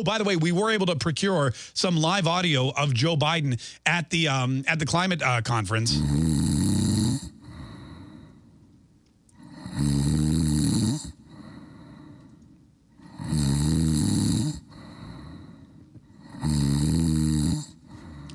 Oh, by the way, we were able to procure some live audio of Joe Biden at the um, at the climate uh, conference.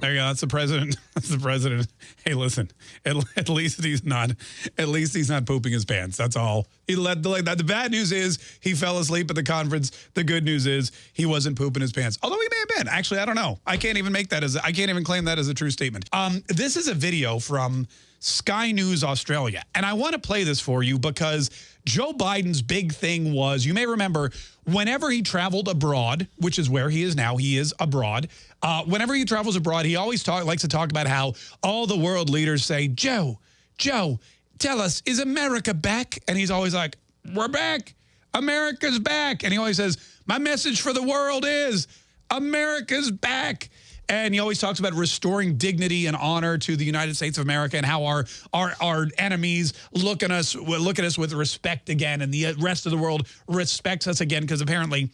There you go. That's the president. That's the president. Hey, listen. At, at least he's not. At least he's not pooping his pants. That's all. He let the like that. the bad news is he fell asleep at the conference. The good news is he wasn't pooping his pants. Although he may have been. Actually, I don't know. I can't even make that as I can't even claim that as a true statement. Um, this is a video from Sky News Australia, and I want to play this for you because Joe Biden's big thing was, you may remember, whenever he traveled abroad, which is where he is now, he is abroad. Uh, whenever he travels abroad, he always talk, likes to talk about how all the world leaders say, Joe, Joe, tell us, is America back? And he's always like, we're back. America's back. And he always says, my message for the world is America's back. And he always talks about restoring dignity and honor to the United States of America and how our our our enemies look at us look at us with respect again, and the rest of the world respects us again because apparently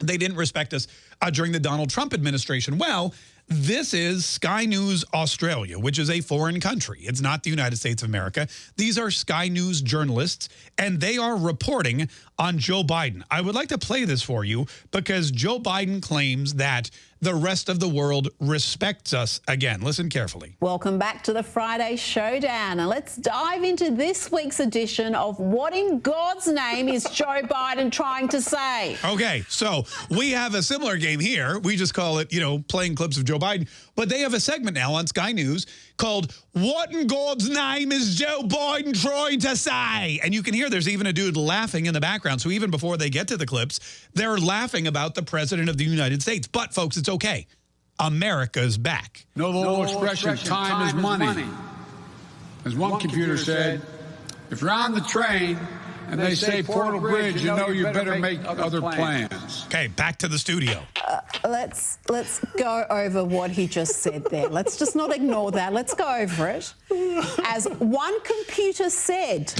they didn't respect us uh, during the Donald Trump administration. Well, this is Sky News Australia, which is a foreign country. It's not the United States of America. These are Sky News journalists, and they are reporting on Joe Biden. I would like to play this for you because Joe Biden claims that the rest of the world respects us again. Listen carefully. Welcome back to the Friday Showdown. And let's dive into this week's edition of What in God's Name is Joe Biden trying to say? Okay, so we have a similar game here. We just call it, you know, playing clips of Joe Biden. But they have a segment now on Sky News called What in God's Name is Joe Biden trying to say? And you can hear there's even a dude laughing in the background. So even before they get to the clips, they're laughing about the president of the United States. But folks, it's okay. America's back. No, the old expression, time, time, is money. money. As one, one computer, computer said, if you're on the train and they, say Portal Bridge, you know you better make other plans. Okay, back to the studio. Let's let's go over what he just said there. Let's just not ignore that. Let's go over it. As one computer said,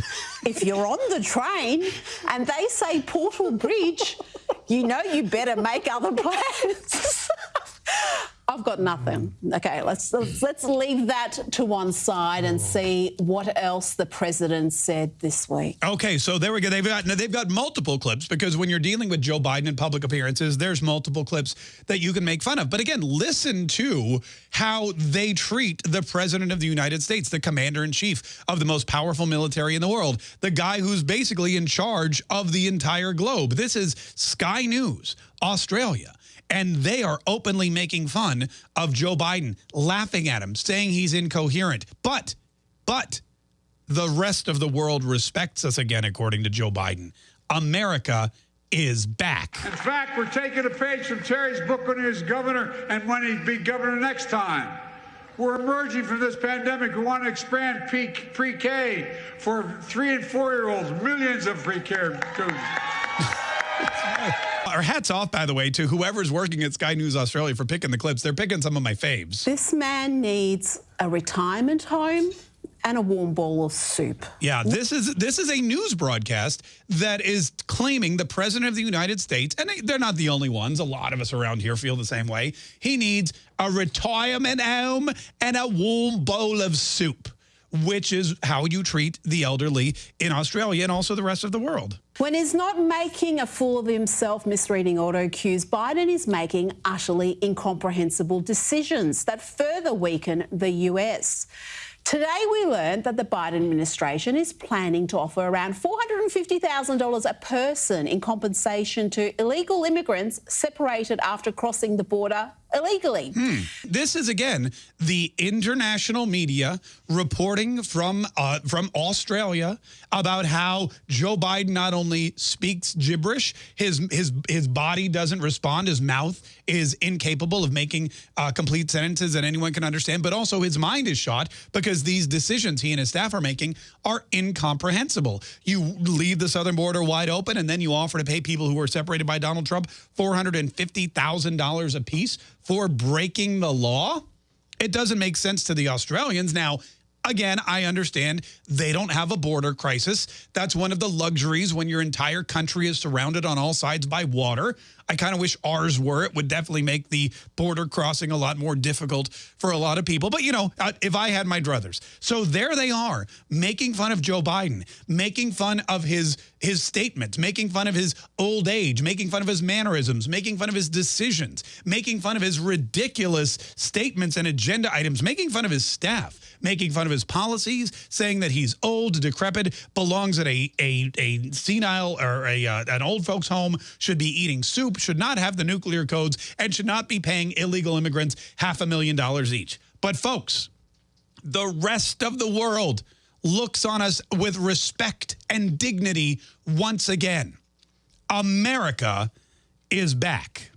if you're on the train and they say Portal Bridge, you know you better make other plans. I've got nothing. Okay, let's, let's, leave that to one side and oh. see what else the president said this week. Okay, so there we go. They've got they've got multiple clips because when you're dealing with Joe Biden in public appearances, there's multiple clips that you can make fun of. But again, listen to how they treat the president of the United States, the commander in chief of the most powerful military in the world, the guy who's basically in charge of the entire globe. This is Sky News, Australia. And they are openly making fun of Joe Biden, laughing at him, saying he's incoherent. But, but, the rest of the world respects us again, according to Joe Biden. America is back. In fact, we're taking a page from Terry's book when he was governor and when he'd be governor next time. We're emerging from this pandemic. We want to expand pre-K for three and four-year-olds, millions of pre-K students. Our hats off, by the way, to whoever's working at Sky News Australia for picking the clips. They're picking some of my faves. This man needs a retirement home and a warm bowl of soup. Yeah, this is this is a news broadcast that is claiming the president of the United States, and they're not the only ones. A lot of us around here feel the same way. He needs a retirement home and a warm bowl of soup which is how you treat the elderly in Australia and also the rest of the world. When he's not making a fool of himself misreading auto cues, Biden is making utterly incomprehensible decisions that further weaken the US. Today, we learned that the Biden administration is planning to offer around $450,000 a person in compensation to illegal immigrants separated after crossing the border illegally. Hmm. This is again the international media reporting from uh, from Australia about how Joe Biden not only speaks gibberish, his his his body doesn't respond, his mouth is incapable of making uh, complete sentences that anyone can understand, but also his mind is shot because these decisions he and his staff are making are incomprehensible. You leave the southern border wide open, and then you offer to pay people who are separated by Donald Trump $450,000 a piece for breaking the law? It doesn't make sense to the Australians. Now, again, I understand they don't have a border crisis. That's one of the luxuries when your entire country is surrounded on all sides by water. I kind of wish ours were. It would definitely make the border crossing a lot more difficult for a lot of people. But, you know, uh, if I had my druthers. So there they are making fun of Joe Biden, making fun of his his statements, making fun of his old age, making fun of his mannerisms, making fun of his decisions, making fun of his ridiculous statements and agenda items, making fun of his staff, making fun of his policies, saying that he's old, decrepit, belongs at a a, a senile or a uh, an old folks home, should be eating soup, should not have the nuclear codes, and should not be paying illegal immigrants half a million dollars each. But folks, the rest of the world looks on us with respect and dignity once again. America is back.